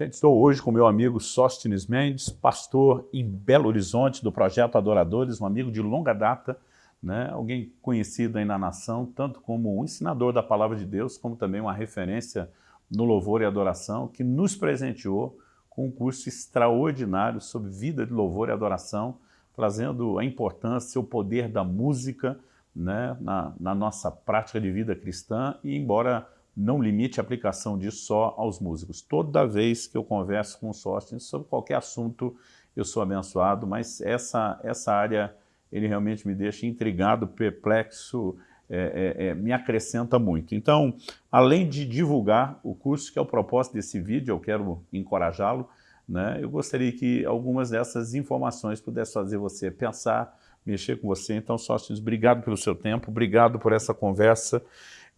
Gente, estou hoje com meu amigo Sóstenes Mendes, pastor em Belo Horizonte do Projeto Adoradores, um amigo de longa data, né? alguém conhecido aí na nação, tanto como um ensinador da Palavra de Deus, como também uma referência no louvor e adoração, que nos presenteou com um curso extraordinário sobre vida de louvor e adoração, trazendo a importância, o poder da música né? na, na nossa prática de vida cristã, e embora não limite a aplicação disso só aos músicos. Toda vez que eu converso com o Sóstenes sobre qualquer assunto, eu sou abençoado, mas essa, essa área ele realmente me deixa intrigado, perplexo, é, é, é, me acrescenta muito. Então, além de divulgar o curso, que é o propósito desse vídeo, eu quero encorajá-lo, né, eu gostaria que algumas dessas informações pudessem fazer você pensar, mexer com você. Então, Sóstenes, obrigado pelo seu tempo, obrigado por essa conversa.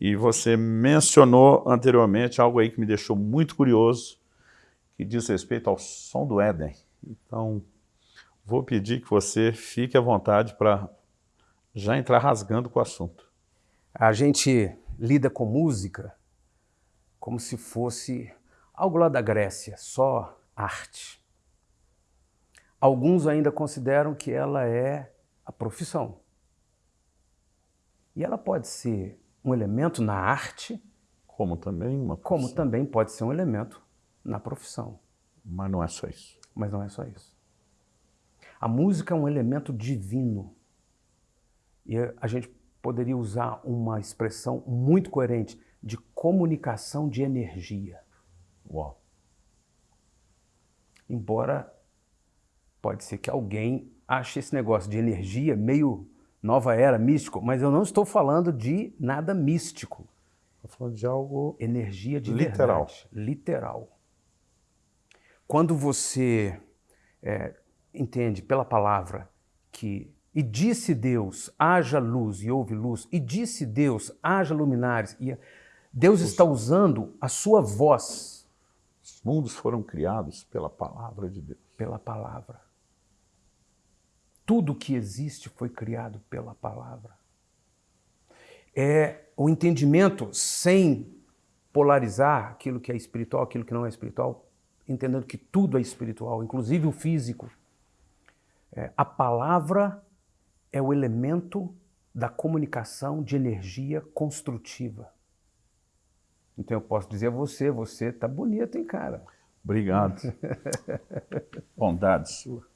E você mencionou anteriormente algo aí que me deixou muito curioso, que diz respeito ao som do Éden. Então, vou pedir que você fique à vontade para já entrar rasgando com o assunto. A gente lida com música como se fosse algo lá da Grécia, só arte. Alguns ainda consideram que ela é a profissão. E ela pode ser um elemento na arte, como também uma profissão. como também pode ser um elemento na profissão. Mas não é só isso. Mas não é só isso. A música é um elemento divino. E a gente poderia usar uma expressão muito coerente de comunicação de energia. Uau. Embora pode ser que alguém ache esse negócio de energia meio nova era, místico, mas eu não estou falando de nada místico. Estou falando de algo energia de literal. Verdade, literal. Quando você é, entende pela palavra que e disse Deus, haja luz e houve luz, e disse Deus, haja luminares, e Deus está usando a sua voz. Os mundos foram criados pela palavra de Deus. Pela palavra. Tudo que existe foi criado pela palavra. É o entendimento sem polarizar aquilo que é espiritual, aquilo que não é espiritual, entendendo que tudo é espiritual, inclusive o físico. É, a palavra é o elemento da comunicação de energia construtiva. Então eu posso dizer a você, você tá bonito, hein, cara? Obrigado. Bondade sua.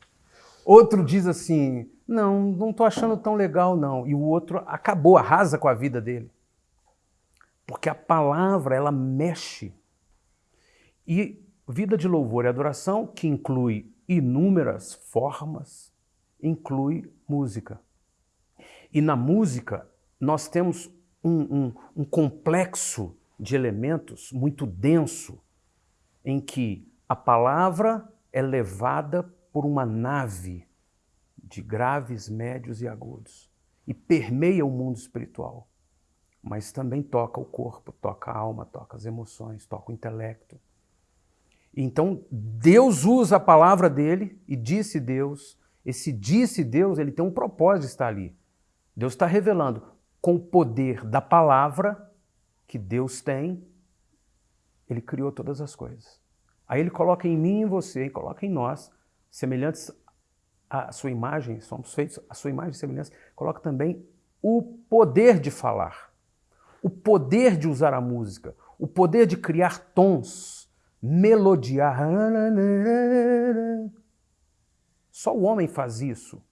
Outro diz assim, não, não estou achando tão legal não. E o outro acabou, arrasa com a vida dele. Porque a palavra, ela mexe. E vida de louvor e adoração, que inclui inúmeras formas, inclui música. E na música, nós temos um, um, um complexo de elementos muito denso, em que a palavra é levada por uma nave de graves, médios e agudos e permeia o mundo espiritual, mas também toca o corpo, toca a alma, toca as emoções, toca o intelecto. Então Deus usa a palavra dele e disse Deus, esse disse Deus, ele tem um propósito de estar ali. Deus está revelando com o poder da palavra que Deus tem, ele criou todas as coisas. Aí ele coloca em mim e em você, coloca em nós semelhantes à sua imagem, somos feitos à sua imagem e semelhança, coloca também o poder de falar, o poder de usar a música, o poder de criar tons, melodiar. Só o homem faz isso,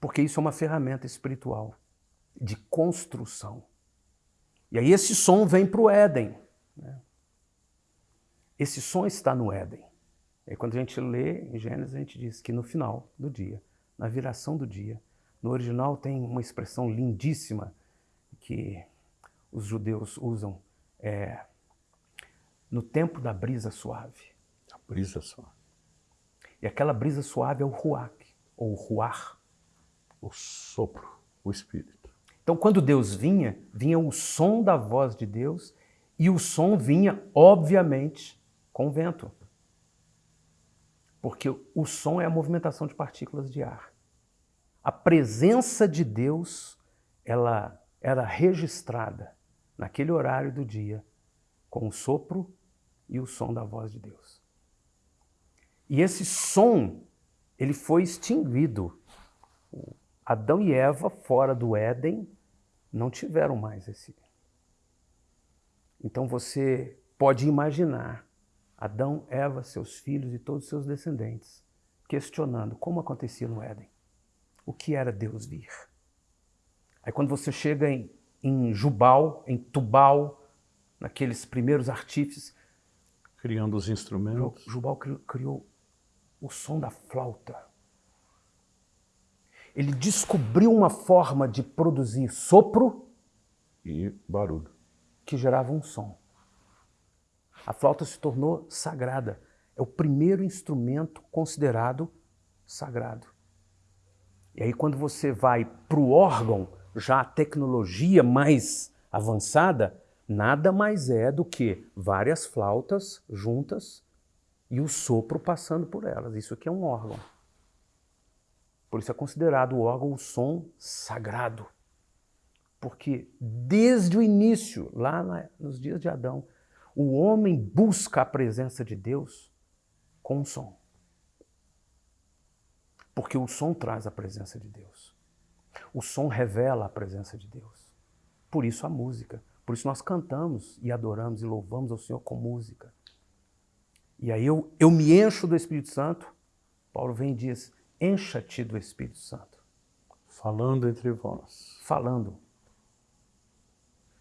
porque isso é uma ferramenta espiritual de construção. E aí esse som vem para o Éden. Né? Esse som está no Éden. E quando a gente lê em Gênesis, a gente diz que no final do dia, na viração do dia, no original tem uma expressão lindíssima que os judeus usam, é, no tempo da brisa suave. A brisa suave. E aquela brisa suave é o ruach, ou ruar. O sopro, o espírito. Então quando Deus vinha, vinha o som da voz de Deus e o som vinha, obviamente, com o vento porque o som é a movimentação de partículas de ar. A presença de Deus, ela era registrada naquele horário do dia com o sopro e o som da voz de Deus. E esse som, ele foi extinguido. Adão e Eva, fora do Éden, não tiveram mais esse. Então você pode imaginar Adão, Eva, seus filhos e todos os seus descendentes questionando como acontecia no Éden. O que era Deus vir? Aí quando você chega em, em Jubal, em Tubal, naqueles primeiros artífices. Criando os instrumentos. Jubal criou, criou o som da flauta. Ele descobriu uma forma de produzir sopro e barulho que gerava um som. A flauta se tornou sagrada. É o primeiro instrumento considerado sagrado. E aí, quando você vai para o órgão, já a tecnologia mais avançada, nada mais é do que várias flautas juntas e o sopro passando por elas. Isso aqui é um órgão. Por isso é considerado o órgão o som sagrado. Porque desde o início, lá nos dias de Adão, o homem busca a presença de Deus com o som. Porque o som traz a presença de Deus. O som revela a presença de Deus. Por isso a música. Por isso nós cantamos e adoramos e louvamos ao Senhor com música. E aí eu, eu me encho do Espírito Santo. Paulo vem e diz: encha-te do Espírito Santo. Falando entre vós. Falando.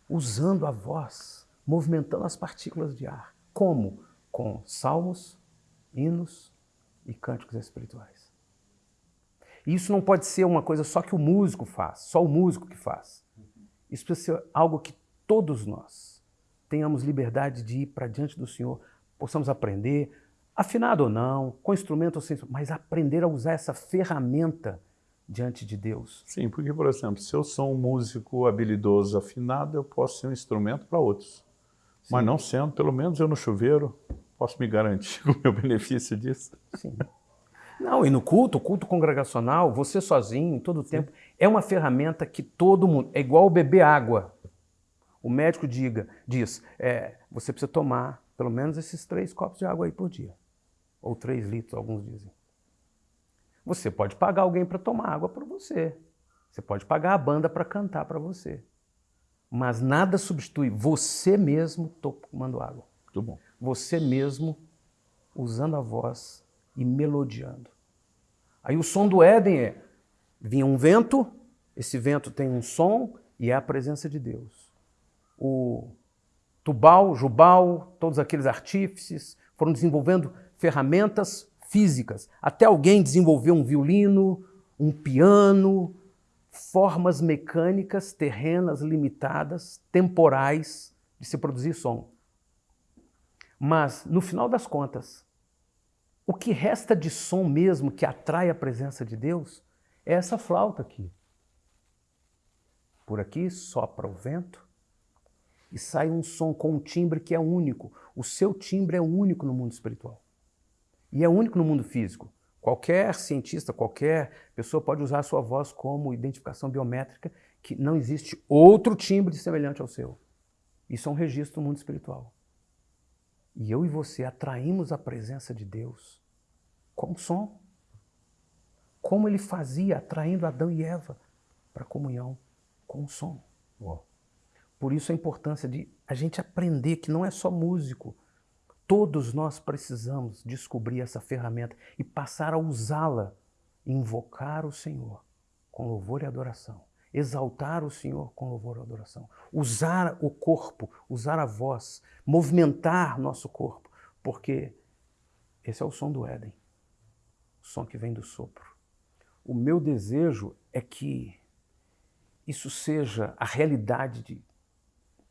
Usando a voz movimentando as partículas de ar. Como? Com salmos, hinos e cânticos espirituais. E isso não pode ser uma coisa só que o músico faz, só o músico que faz. Isso precisa ser algo que todos nós tenhamos liberdade de ir para diante do Senhor, possamos aprender, afinado ou não, com instrumento ou sem mas aprender a usar essa ferramenta diante de Deus. Sim, porque, por exemplo, se eu sou um músico habilidoso, afinado, eu posso ser um instrumento para outros. Sim. Mas não sendo, pelo menos eu no chuveiro, posso me garantir o meu benefício disso. Sim. Não, e no culto, culto congregacional, você sozinho, todo o tempo, é uma ferramenta que todo mundo, é igual beber água. O médico diga, diz, é, você precisa tomar pelo menos esses três copos de água aí por dia. Ou três litros, alguns dizem. Você pode pagar alguém para tomar água para você. Você pode pagar a banda para cantar para você. Mas nada substitui você mesmo tomando água. Muito bom. Você mesmo usando a voz e melodiando. Aí o som do Éden é: vinha um vento, esse vento tem um som e é a presença de Deus. O Tubal, Jubal, todos aqueles artífices foram desenvolvendo ferramentas físicas. Até alguém desenvolveu um violino, um piano, formas mecânicas, terrenas, limitadas, temporais de se produzir som. Mas, no final das contas, o que resta de som mesmo que atrai a presença de Deus é essa flauta aqui. Por aqui sopra o vento e sai um som com um timbre que é único. O seu timbre é único no mundo espiritual. E é único no mundo físico. Qualquer cientista, qualquer pessoa pode usar a sua voz como identificação biométrica, que não existe outro timbre semelhante ao seu. Isso é um registro do mundo espiritual. E eu e você atraímos a presença de Deus com som. Como ele fazia, atraindo Adão e Eva para a comunhão com o som. Uau. Por isso a importância de a gente aprender que não é só músico, Todos nós precisamos descobrir essa ferramenta e passar a usá-la, invocar o Senhor com louvor e adoração, exaltar o Senhor com louvor e adoração, usar o corpo, usar a voz, movimentar nosso corpo, porque esse é o som do Éden, o som que vem do sopro. O meu desejo é que isso seja a realidade de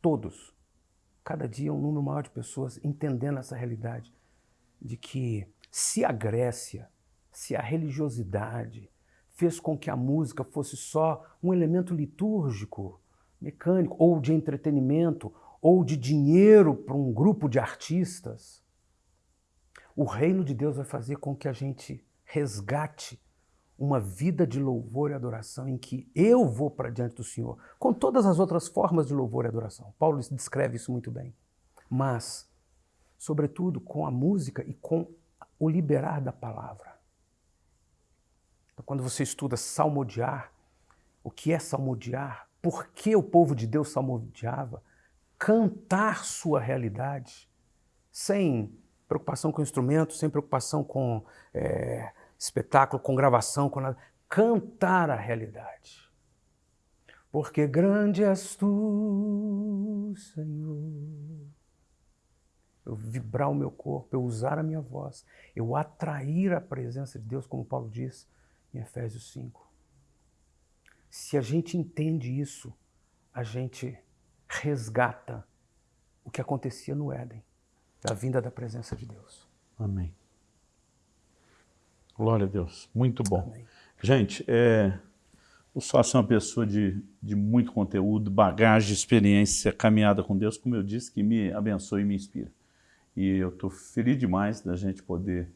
todos cada dia um número maior de pessoas entendendo essa realidade de que se a Grécia, se a religiosidade fez com que a música fosse só um elemento litúrgico, mecânico, ou de entretenimento, ou de dinheiro para um grupo de artistas, o reino de Deus vai fazer com que a gente resgate uma vida de louvor e adoração em que eu vou para diante do Senhor, com todas as outras formas de louvor e adoração. Paulo descreve isso muito bem. Mas sobretudo com a música e com o liberar da palavra. Então, quando você estuda salmodiar, o que é salmodiar? Por que o povo de Deus salmodiava? Cantar sua realidade, sem preocupação com instrumentos, sem preocupação com é, espetáculo, com gravação, com nada. Cantar a realidade. Porque grande és tu, Senhor. Eu vibrar o meu corpo, eu usar a minha voz, eu atrair a presença de Deus, como Paulo diz em Efésios 5. Se a gente entende isso, a gente resgata o que acontecia no Éden, da vinda da presença de Deus. Amém. Glória a Deus. Muito bom. Amém. Gente, é, o Sócio é uma pessoa de, de muito conteúdo, bagagem, experiência, caminhada com Deus, como eu disse, que me abençoa e me inspira. E eu estou feliz demais da gente poder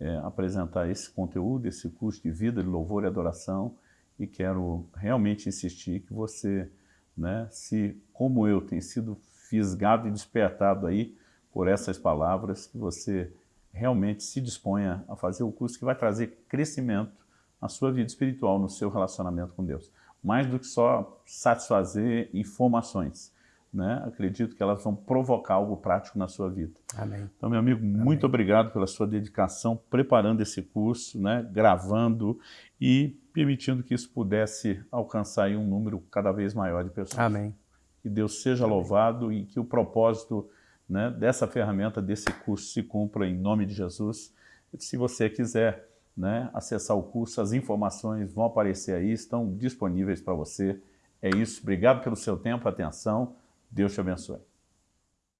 é, apresentar esse conteúdo, esse curso de vida, de louvor e adoração, e quero realmente insistir que você, né, se como eu, tem sido fisgado e despertado aí por essas palavras, que você realmente se disponha a fazer o curso que vai trazer crescimento na sua vida espiritual, no seu relacionamento com Deus. Mais do que só satisfazer informações. Né? Acredito que elas vão provocar algo prático na sua vida. Amém. Então, meu amigo, muito obrigado pela sua dedicação, preparando esse curso, né? gravando e permitindo que isso pudesse alcançar um número cada vez maior de pessoas. Amém. Que Deus seja Amém. louvado e que o propósito né, dessa ferramenta, desse curso, se cumpra em nome de Jesus. Se você quiser né, acessar o curso, as informações vão aparecer aí, estão disponíveis para você. É isso, obrigado pelo seu tempo, atenção, Deus te abençoe.